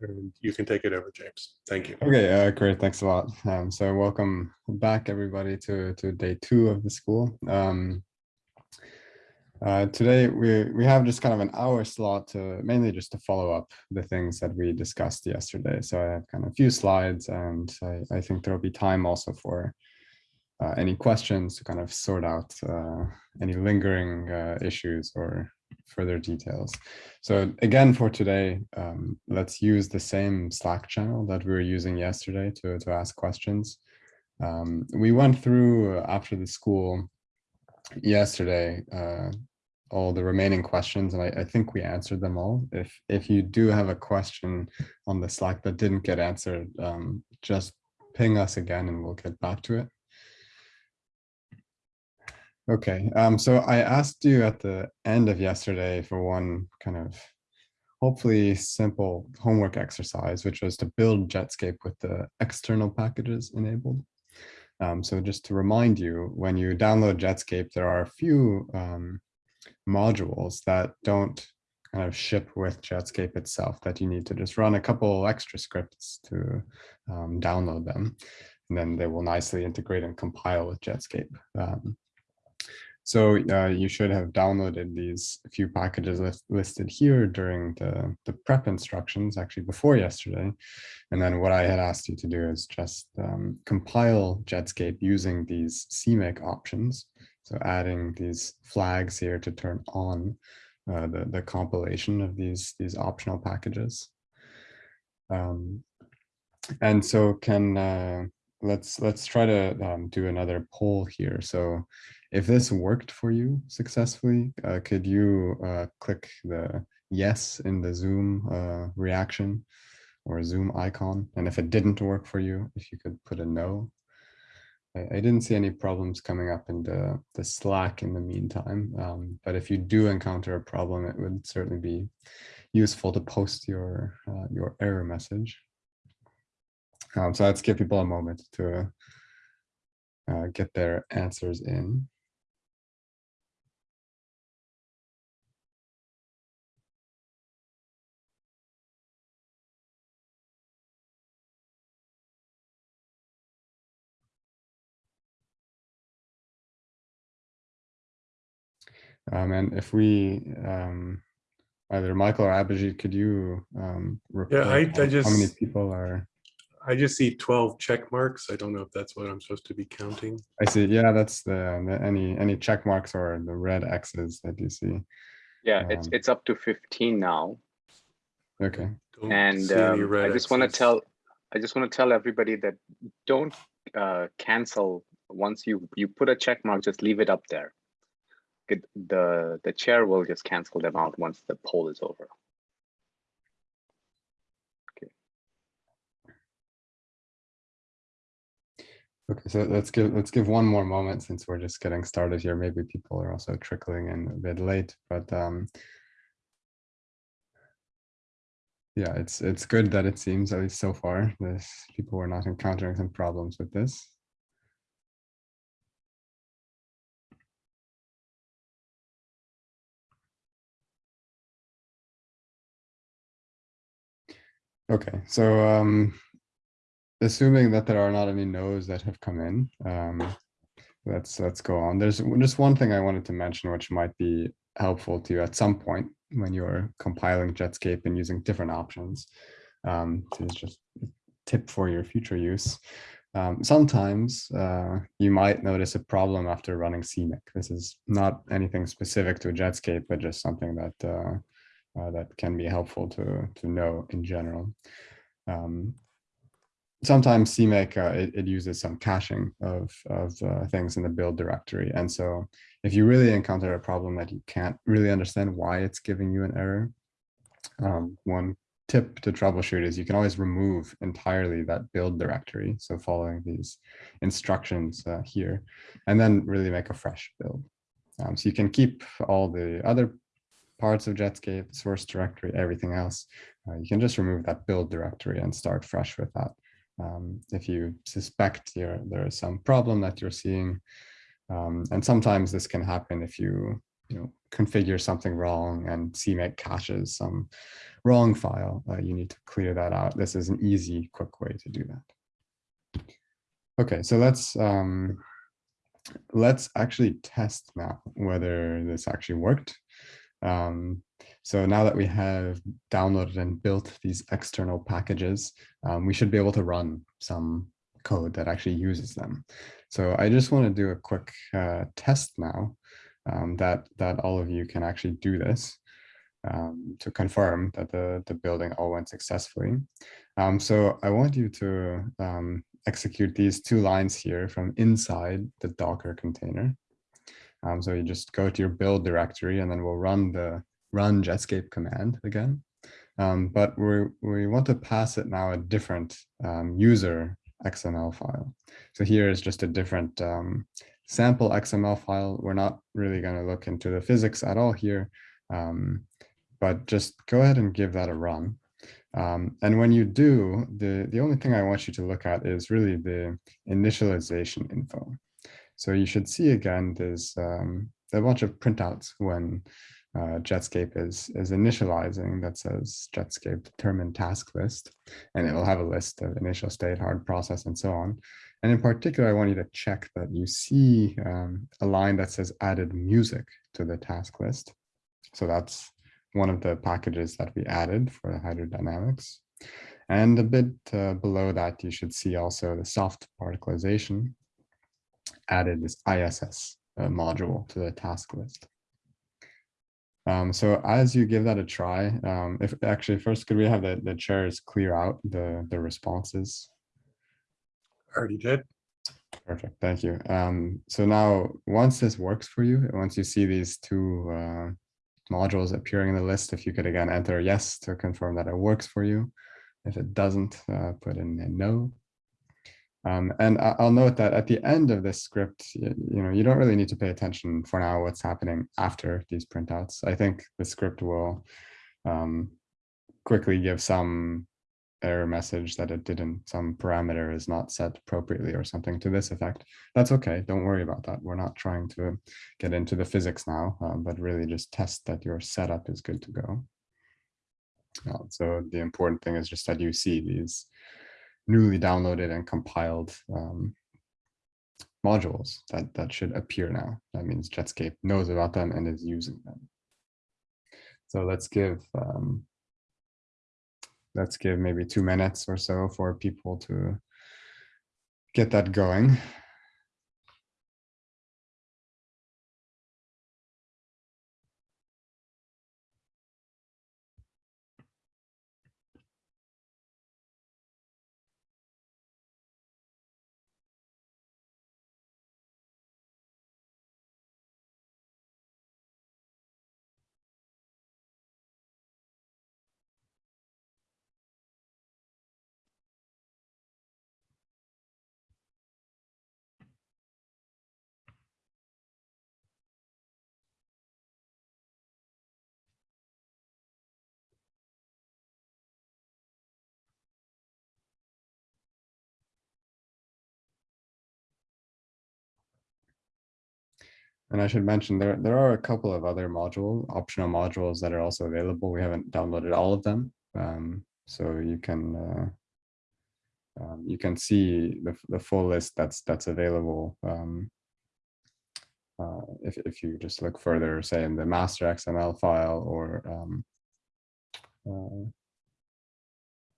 and you can take it over, James. Thank you. Okay, uh, great. Thanks a lot. Um, so welcome back, everybody, to, to day two of the school. Um, uh, today, we, we have just kind of an hour slot to mainly just to follow up the things that we discussed yesterday. So I have kind of a few slides, and I, I think there'll be time also for uh, any questions to kind of sort out uh, any lingering uh, issues or further details. So again, for today, um, let's use the same Slack channel that we were using yesterday to, to ask questions. Um, we went through after the school yesterday uh, all the remaining questions and I, I, think we answered them all. If if you do have a question on the Slack that didn't get answered, um, just ping us again and we'll get back to it. Okay, um, so I asked you at the end of yesterday for one kind of hopefully simple homework exercise, which was to build Jetscape with the external packages enabled. Um, so just to remind you, when you download Jetscape, there are a few um, modules that don't kind of ship with Jetscape itself that you need to just run a couple extra scripts to um, download them. And then they will nicely integrate and compile with Jetscape. Um, so uh, you should have downloaded these few packages list, listed here during the, the prep instructions, actually before yesterday. And then what I had asked you to do is just um, compile Jetscape using these CMake options. So adding these flags here to turn on uh, the, the compilation of these, these optional packages. Um, and so can, uh, let's, let's try to um, do another poll here. So if this worked for you successfully, uh, could you uh, click the yes in the Zoom uh, reaction or Zoom icon? And if it didn't work for you, if you could put a no. I, I didn't see any problems coming up in the, the Slack in the meantime. Um, but if you do encounter a problem, it would certainly be useful to post your, uh, your error message. Um, so let's give people a moment to uh, get their answers in. Um, and if we, um, either Michael or Abhijit, could you um, yeah, I, I just, how many people are? I just see 12 check marks. I don't know if that's what I'm supposed to be counting. I see. Yeah, that's the, the any any check marks or the red X's that you see. Yeah, it's um, it's up to 15 now. Okay. Don't and um, I just want to tell I just want to tell everybody that don't uh, cancel once you you put a check mark. Just leave it up there the the chair will just cancel them out once the poll is over. Okay. Okay, so let's give let's give one more moment since we're just getting started here. Maybe people are also trickling in a bit late, but um, yeah, it's it's good that it seems at least so far this people were not encountering some problems with this. Okay, so um, assuming that there are not any no's that have come in, um, let's let's go on. There's just one thing I wanted to mention, which might be helpful to you at some point when you're compiling Jetscape and using different options. Um, it's just a tip for your future use. Um, sometimes uh, you might notice a problem after running CMake. This is not anything specific to Jetscape, but just something that uh, uh, that can be helpful to, to know in general. Um, sometimes CMake, uh, it, it, uses some caching of, of uh, things in the build directory. And so if you really encounter a problem that you can't really understand why it's giving you an error, um, one tip to troubleshoot is you can always remove entirely that build directory. So following these instructions uh, here, and then really make a fresh build. Um, so you can keep all the other parts of Jetscape, source directory, everything else, uh, you can just remove that build directory and start fresh with that. Um, if you suspect there is some problem that you're seeing, um, and sometimes this can happen if you, you know, configure something wrong and CMake caches some wrong file, uh, you need to clear that out. This is an easy, quick way to do that. Okay, so let's um, let's actually test now whether this actually worked. Um, so now that we have downloaded and built these external packages, um, we should be able to run some code that actually uses them. So I just want to do a quick uh, test now um, that, that all of you can actually do this um, to confirm that the, the building all went successfully. Um, so I want you to um, execute these two lines here from inside the Docker container. Um, so you just go to your build directory and then we'll run the run Jetscape command again. Um, but we, we want to pass it now a different um, user XML file. So here is just a different um, sample XML file. We're not really going to look into the physics at all here, um, but just go ahead and give that a run. Um, and when you do, the, the only thing I want you to look at is really the initialization info. So you should see again, there's um, a bunch of printouts when uh, Jetscape is, is initializing that says Jetscape determine task list, and it will have a list of initial state, hard process, and so on. And in particular, I want you to check that you see um, a line that says added music to the task list. So that's one of the packages that we added for the hydrodynamics. And a bit uh, below that, you should see also the soft particlization added this ISS uh, module to the task list. Um, so as you give that a try, um, if actually first, could we have the, the chairs clear out the, the responses? Already did. Perfect, thank you. Um, so now, once this works for you, once you see these two uh, modules appearing in the list, if you could again enter yes to confirm that it works for you. If it doesn't, uh, put in a no. Um, and I'll note that at the end of this script, you, you, know, you don't really need to pay attention for now what's happening after these printouts. I think the script will um, quickly give some error message that it didn't, some parameter is not set appropriately or something to this effect. That's okay. Don't worry about that. We're not trying to get into the physics now, um, but really just test that your setup is good to go. Uh, so the important thing is just that you see these newly downloaded and compiled um, modules that, that should appear now. That means Jetscape knows about them and is using them. So let's give um, let's give maybe two minutes or so for people to get that going. And I should mention there, there are a couple of other module, optional modules that are also available. We haven't downloaded all of them. Um, so you can uh, um, you can see the, the full list that's that's available um, uh, if, if you just look further, say in the master XML file or um, uh,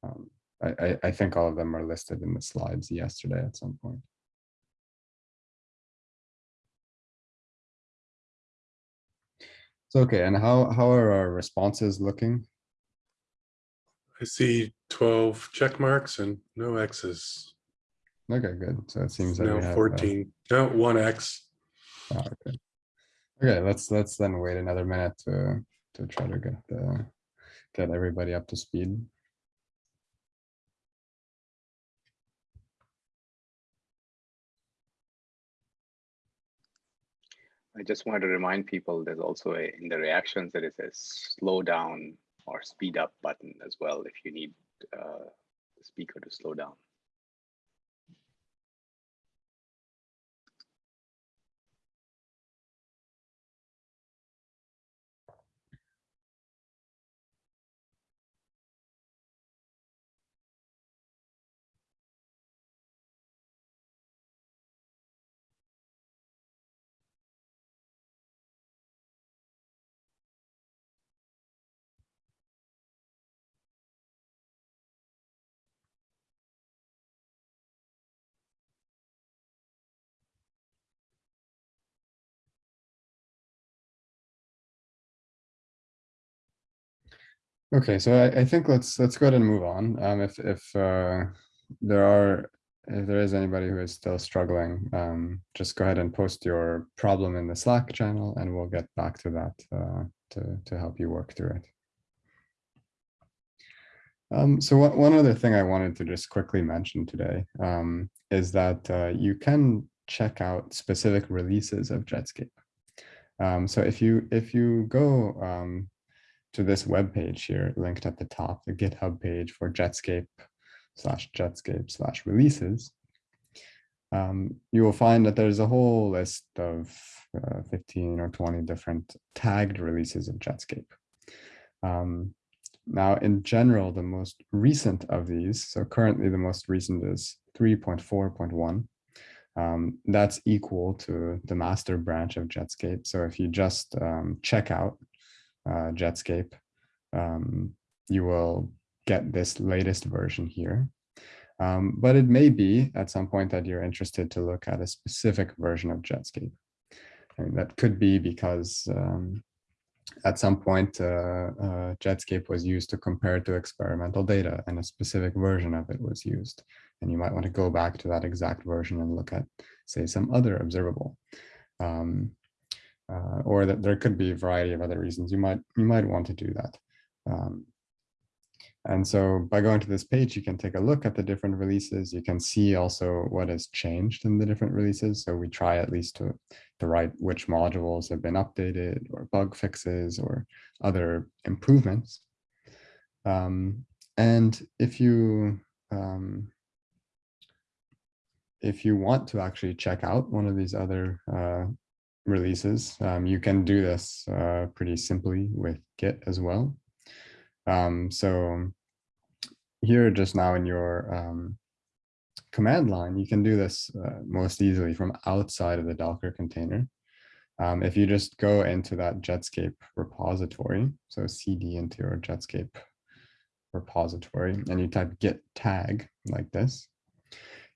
um, I, I think all of them are listed in the slides yesterday at some point. So, okay, and how, how are our responses looking? I see 12 check marks and no X's. Okay, good. So it seems we Now have, uh, 14, no, one X. ah, okay. Okay, let's, let's then wait another minute to, to try to get the, get everybody up to speed. I just wanted to remind people there's also a, in the reactions there is a slow down or speed up button as well if you need uh, the speaker to slow down. Okay, so I, I think let's let's go ahead and move on. Um, if if uh, there are if there is anybody who is still struggling, um, just go ahead and post your problem in the Slack channel, and we'll get back to that uh, to to help you work through it. Um, so one other thing I wanted to just quickly mention today um, is that uh, you can check out specific releases of Jetscape. Um, so if you if you go um, to this web page here linked at the top, the GitHub page for Jetscape slash Jetscape slash releases, um, you will find that there's a whole list of uh, 15 or 20 different tagged releases of Jetscape. Um, now, in general, the most recent of these, so currently the most recent is 3.4.1. Um, that's equal to the master branch of Jetscape. So if you just um, check out uh, Jetscape, um, you will get this latest version here. Um, but it may be at some point that you're interested to look at a specific version of Jetscape. I mean, that could be because um, at some point, uh, uh, Jetscape was used to compare to experimental data and a specific version of it was used. And you might want to go back to that exact version and look at, say, some other observable. Um, uh, or that there could be a variety of other reasons you might you might want to do that. Um, and so by going to this page, you can take a look at the different releases. You can see also what has changed in the different releases. So we try at least to, to write which modules have been updated or bug fixes or other improvements. Um, and if you um, if you want to actually check out one of these other uh, releases, um, you can do this uh, pretty simply with Git as well. Um, so here just now in your um, command line, you can do this uh, most easily from outside of the Docker container. Um, if you just go into that Jetscape repository, so cd into your Jetscape repository, and you type git tag like this,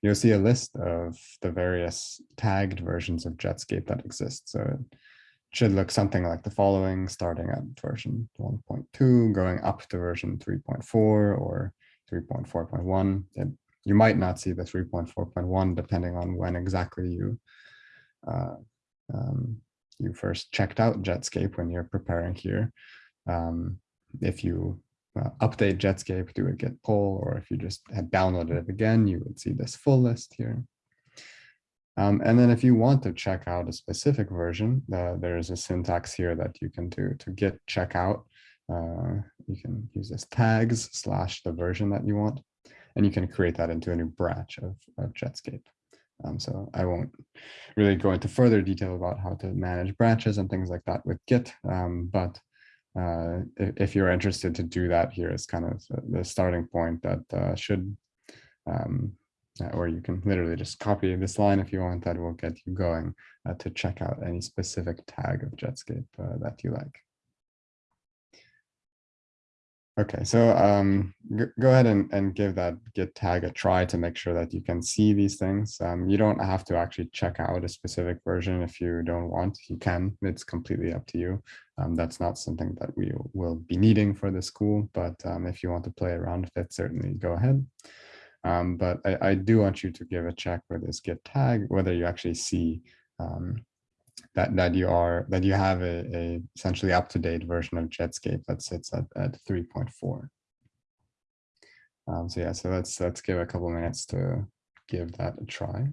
you'll see a list of the various tagged versions of Jetscape that exist. So it should look something like the following, starting at version 1.2, going up to version 3.4 or 3.4.1. You might not see the 3.4.1 depending on when exactly you uh, um, you first checked out Jetscape when you're preparing here. Um, if you uh, update Jetscape, do a git pull, or if you just had downloaded it again, you would see this full list here. Um, and then if you want to check out a specific version, uh, there's a syntax here that you can do to git checkout. Uh, you can use this tags slash the version that you want, and you can create that into a new branch of, of Jetscape. Um, so I won't really go into further detail about how to manage branches and things like that with Git, um, but uh, if, you're interested to do that, here is kind of the starting point that uh, should um, uh, or you can literally just copy this line if you want, that will get you going uh, to check out any specific tag of Jetscape uh, that you like. Okay, so um, go ahead and, and give that git tag a try to make sure that you can see these things. Um, you don't have to actually check out a specific version if you don't want. You can, it's completely up to you. Um, that's not something that we will be needing for the school, but um, if you want to play around with it, certainly go ahead. Um, but I, I, do want you to give a check with this git tag, whether you actually see um, that that you are that you have a, a essentially up-to-date version of Jetscape that sits at, at 3.4. Um, so yeah, so let's let's give a couple minutes to give that a try.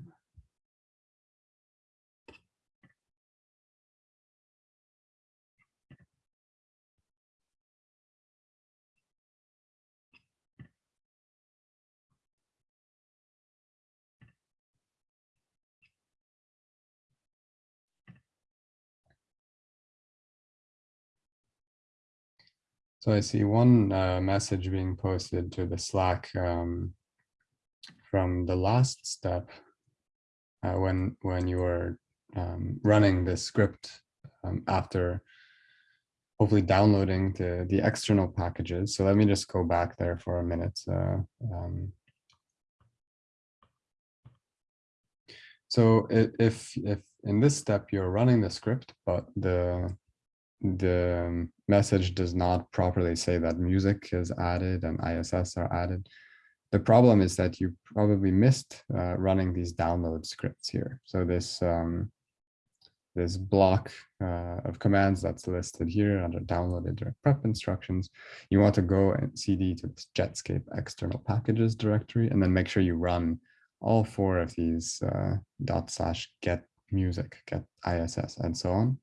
So I see one uh, message being posted to the Slack um, from the last step uh, when when you were um, running the script um, after hopefully downloading the the external packages. So let me just go back there for a minute. Uh, um, so if if in this step you're running the script, but the the message does not properly say that music is added and ISS are added. The problem is that you probably missed uh, running these download scripts here. So this um, this block uh, of commands that's listed here under downloaded direct prep instructions, you want to go and cd to this Jetscape external packages directory, and then make sure you run all four of these uh, dot slash get music, get ISS, and so on.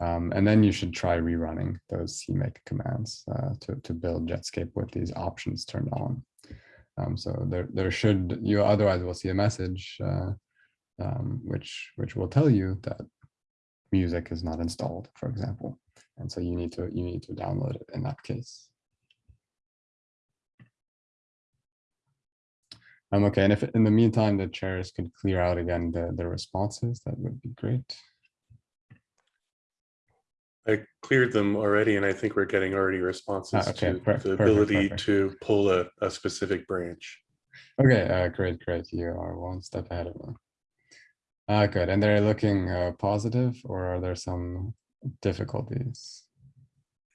Um, and then you should try rerunning those CMake commands uh, to, to build Jetscape with these options turned on. Um, so there, there should, you otherwise will see a message uh, um, which, which will tell you that music is not installed, for example. And so you need to, you need to download it in that case. Um, okay, and if in the meantime the chairs could clear out again the, the responses, that would be great. I cleared them already and I think we're getting already responses Ah, okay, to per- the ability perfect. to pull a, a specific branch. Okay, uh, great, great. You are one step ahead of me. Uh, good. And they're looking uh, positive or are there some difficulties?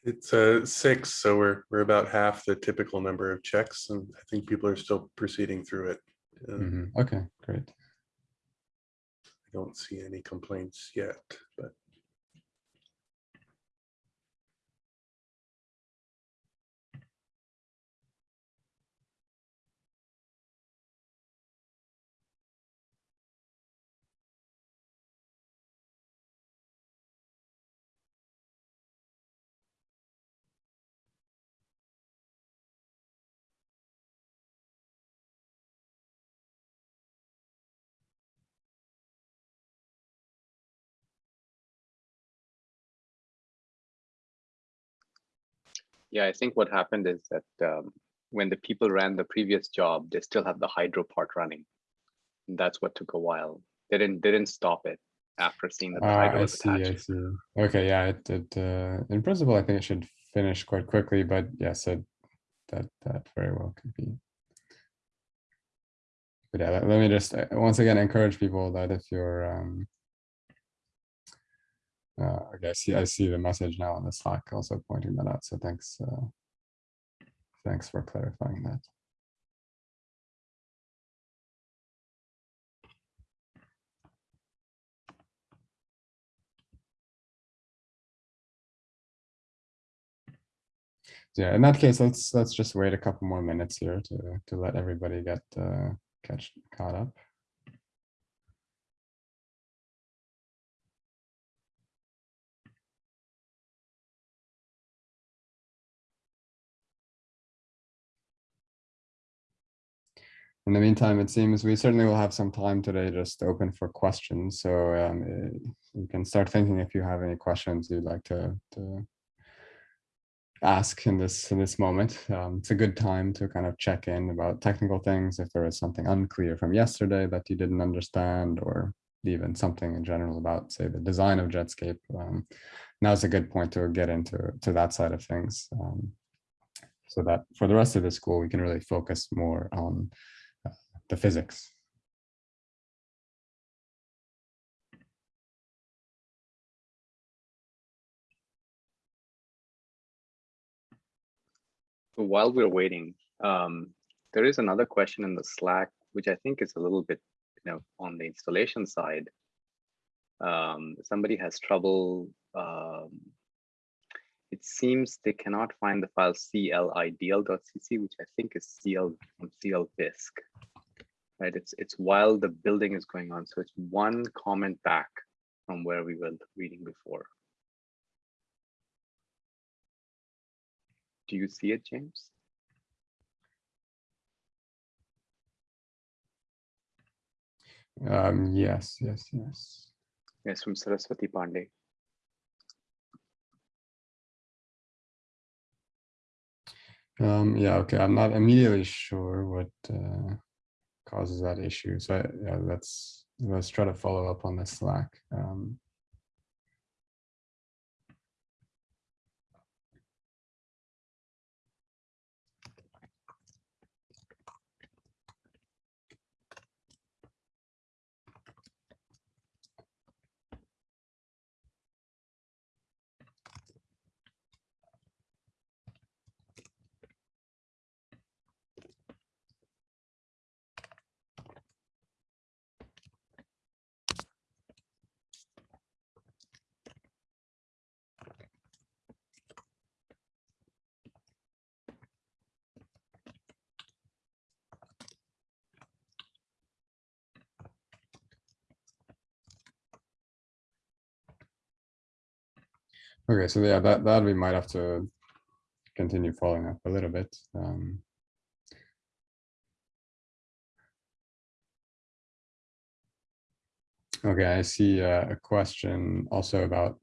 It's a six, so we're, we're about half the typical number of checks and I think people are still proceeding through it. Uh, Mhm, Okay, great. I don't see any complaints yet, but Yeah, I think what happened is that um, when the people ran the previous job, they still have the hydro part running. And that's what took a while. They didn't they didn't stop it after seeing that the Ah, hydro I was see, I see. Okay, yeah, it, it, uh, in principle, I think it should finish quite quickly, but yes, it, that, that very well could be. But yeah, let, let me just, uh, once again, encourage people that if you're, um, uh, okay, I see, I see the message now on the Slack also pointing that out, so thanks, uh, thanks for clarifying that. Yeah, in that case, let's let's just wait a couple more minutes here to to let everybody get uh, catch caught up. In the meantime, it seems we certainly will have some time today just open for questions. So um, eh, you can start thinking if you have any questions you'd like to, to ask in this in this moment. Um, it's a good time to kind of check in about technical things. If there is something unclear from yesterday that you didn't understand, or even something in general about, say, the design of Jetscape. Um, now's a good point to get into to that side of things. Um, so that for the rest of the school, we can really focus more on the physics. While we're waiting, um, there is another question in the Slack, which I think is a little bit, you know, on the installation side. Um, somebody has trouble. Um, it seems they cannot find the file clideal.cc, which I think is cl from clvisc. Right, it's it's while the building is going on, so it's one comment back from where we were reading before. Do you see it, James? Um, yes, yes, yes. Yes, from Saraswati Pandey. Um, yeah, okay. I'm not immediately sure what uh, causes that issue. So yeah, let's let's try to follow up on the Slack. Um, Okay, so yeah, that, that we might have to continue following up a little bit. Um, Okay, I see uh, a question also about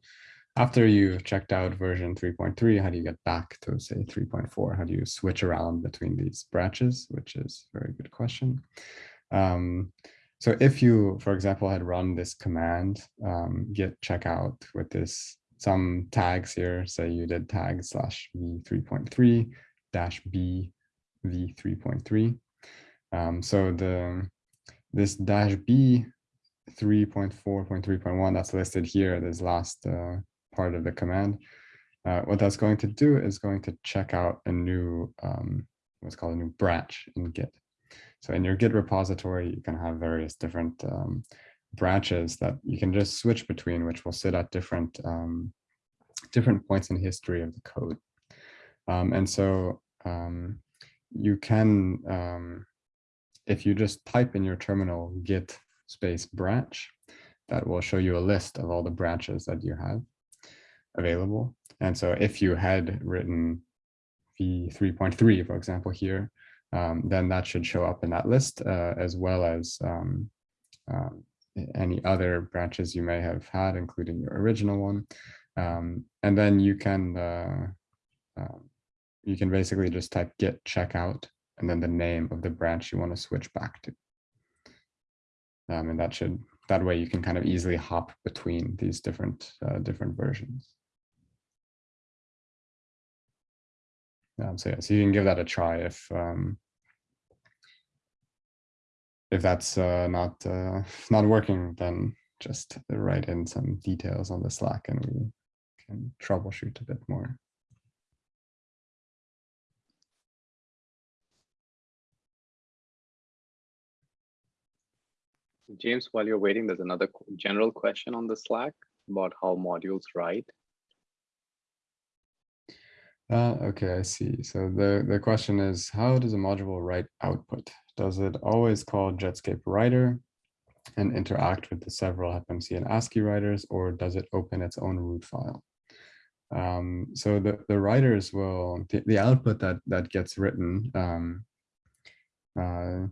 after you've checked out version 3.3, how do you get back to say 3.4? How do you switch around between these branches, which is a very good question. Um, so if you, for example, had run this command, um, git checkout with this some tags here, say you did tag slash v3.3 dash b v3.3. Um, so the this dash b 3.4.3.1 that's listed here, this last uh, part of the command. Uh, what that's going to do is going to check out a new, um, what's called a new branch in Git. So in your Git repository, you can have various different um, branches that you can just switch between, which will sit at different um, different points in history of the code. Um, and so um, you can, um, if you just type in your terminal git space branch, that will show you a list of all the branches that you have available. And so if you had written v3.3, for example, here, um, then that should show up in that list, uh, as well as um, uh, any other branches you may have had, including your original one. Um, and then you can uh, uh, you can basically just type git checkout and then the name of the branch you want to switch back to. Um, and that should that way you can kind of easily hop between these different uh, different versions. Um, so yeah, so you can give that a try if um, if that's uh, not uh, not working, then just write in some details on the Slack and we can troubleshoot a bit more. James, while you're waiting, there's another general question on the Slack about how modules write. Uh, okay, I see. So the, the question is, how does a module write output? Does it always call Jetscape writer and interact with the several FMC and ASCII writers, or does it open its own root file? Um, so the, the writers will, the, the output that, that gets written, um, uh,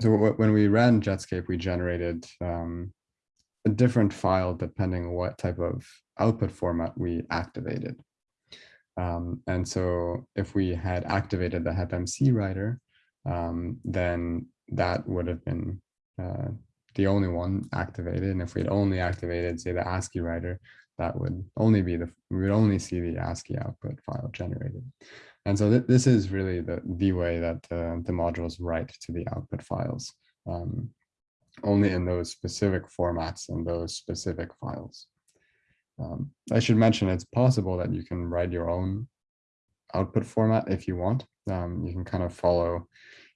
so when we ran Jetscape, we generated um, a different file depending on what type of output format we activated. Um, and so if we had activated the HepMC writer, um, then that would have been uh, the only one activated. And if we'd only activated, say, the ASCII writer, that would only be the, we would only see the ASCII output file generated. And so th this is really the, the way that uh, the modules write to the output files, um, only in those specific formats and those specific files. Um, I should mention it's possible that you can write your own output format if you want. Um, you can kind of follow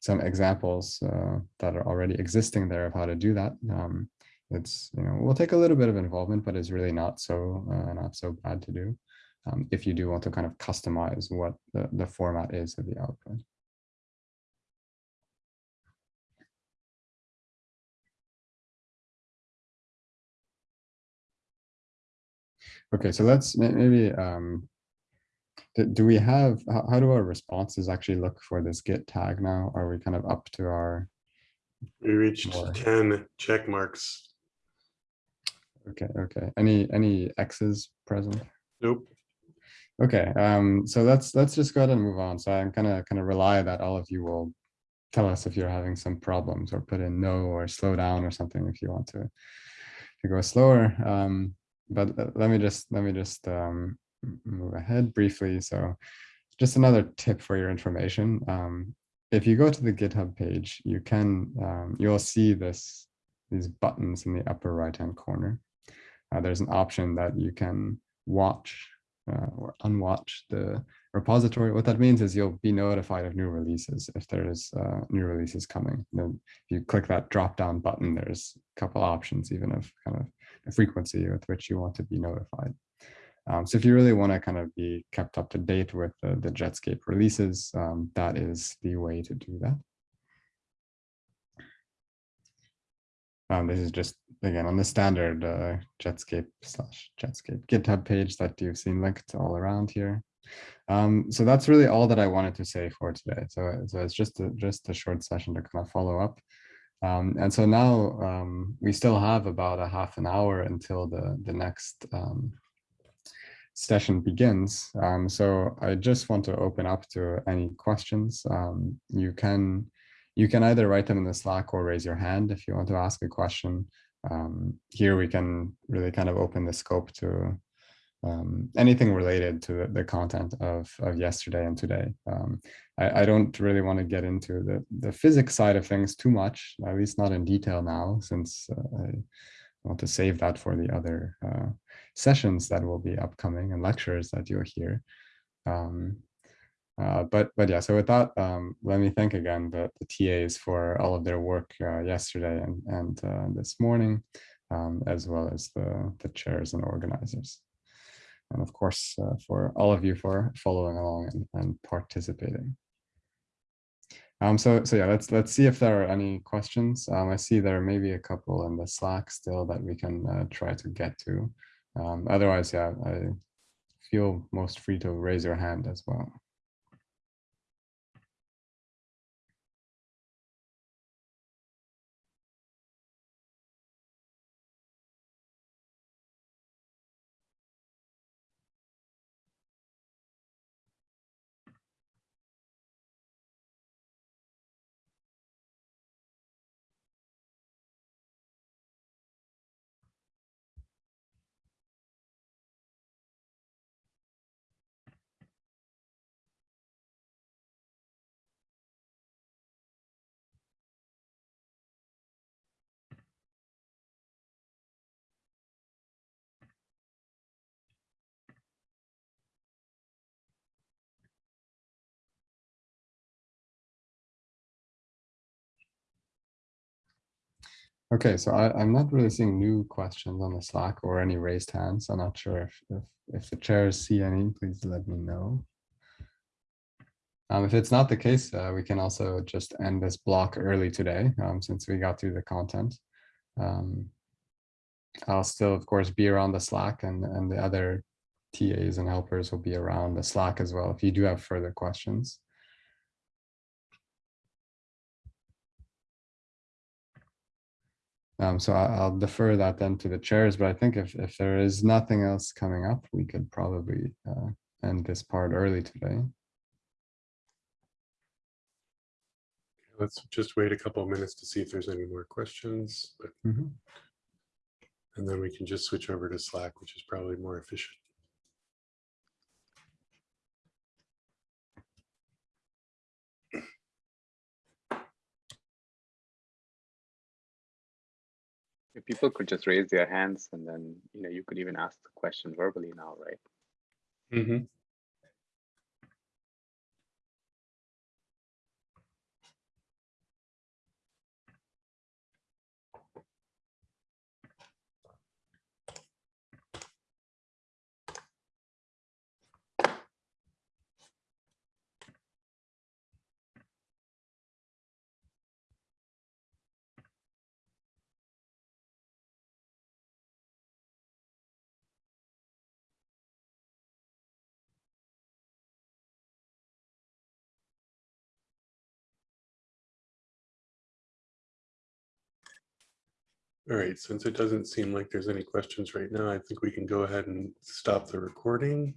some examples uh, that are already existing there of how to do that. Um, it's, you know, will take a little bit of involvement, but it's really not so, uh, not so bad to do um, if you do want to kind of customize what the, the format is of the output. Okay, so let's maybe, um, do, do we have, how, how do our responses actually look for this git tag now? Are we kind of up to our? We reached more? 10 check marks. Okay, okay. Any, any X's present? Nope. Okay, um, so let's let's just go ahead and move on. So I'm gonna kind of rely that all of you will tell us if you're having some problems or put in no or slow down or something if you want to to go slower. Um, but let me just let me just um, move ahead briefly. So just another tip for your information. Um, if you go to the GitHub page, you can um, you'll see this these buttons in the upper right hand corner. Uh, there's an option that you can watch uh, or unwatch the repository. What that means is you'll be notified of new releases if there's uh, new releases coming. Then if you click that drop down button, there's a couple options even of kind of frequency with which you want to be notified. Um, so if you really want to kind of be kept up to date with the, the Jetscape releases, um, that is the way to do that. Um, this is just again on the standard uh, Jetscape slash Jetscape GitHub page that you've seen linked all around here. Um, so that's really all that I wanted to say for today. So, so it's just a, just a short session to kind of follow up. Um, and so now um, we still have about a half an hour until the, the next um, session begins. Um, so I just want to open up to any questions. Um, you can you can either write them in the Slack or raise your hand if you want to ask a question. Um, here we can really kind of open the scope to um, anything related to the, the, content of, of yesterday and today. Um, I, I, don't really want to get into the, the physics side of things too much, at least not in detail now, since uh, I want to save that for the other uh, sessions that will be upcoming and lectures that you'll hear. Um, uh, but but yeah, so with that, um, let me thank again the, the TAs for all of their work uh, yesterday and, and uh, this morning, um, as well as the, the chairs and organizers and of course uh, for all of you for following along and, and participating. Um, so, so yeah, let's let's see if there are any questions. Um, I see there may be a couple in the Slack still that we can uh, try to get to. Um, otherwise, yeah, I feel most free to raise your hand as well. Okay, so I, am not really seeing new questions on the Slack or any raised hands. I'm not sure if, if, if the chairs see any, please let me know. Um, if it's not the case, uh, we can also just end this block early today, um, since we got through the content. Um, I'll still, of course, be around the Slack and, and the other TAs and helpers will be around the Slack as well if you do have further questions. Um, so I, will defer that then to the chairs, but I think if, if there is nothing else coming up, we could probably uh, end this part early today. Let's just wait a couple of minutes to see if there's any more questions. But, mm -hmm. And then we can just switch over to Slack, which is probably more efficient. If people could just raise their hands and then, you know, you could even ask the question verbally now, right? Mm -hmm. All right, since it doesn't seem like there's any questions right now, I think we can go ahead and stop the recording.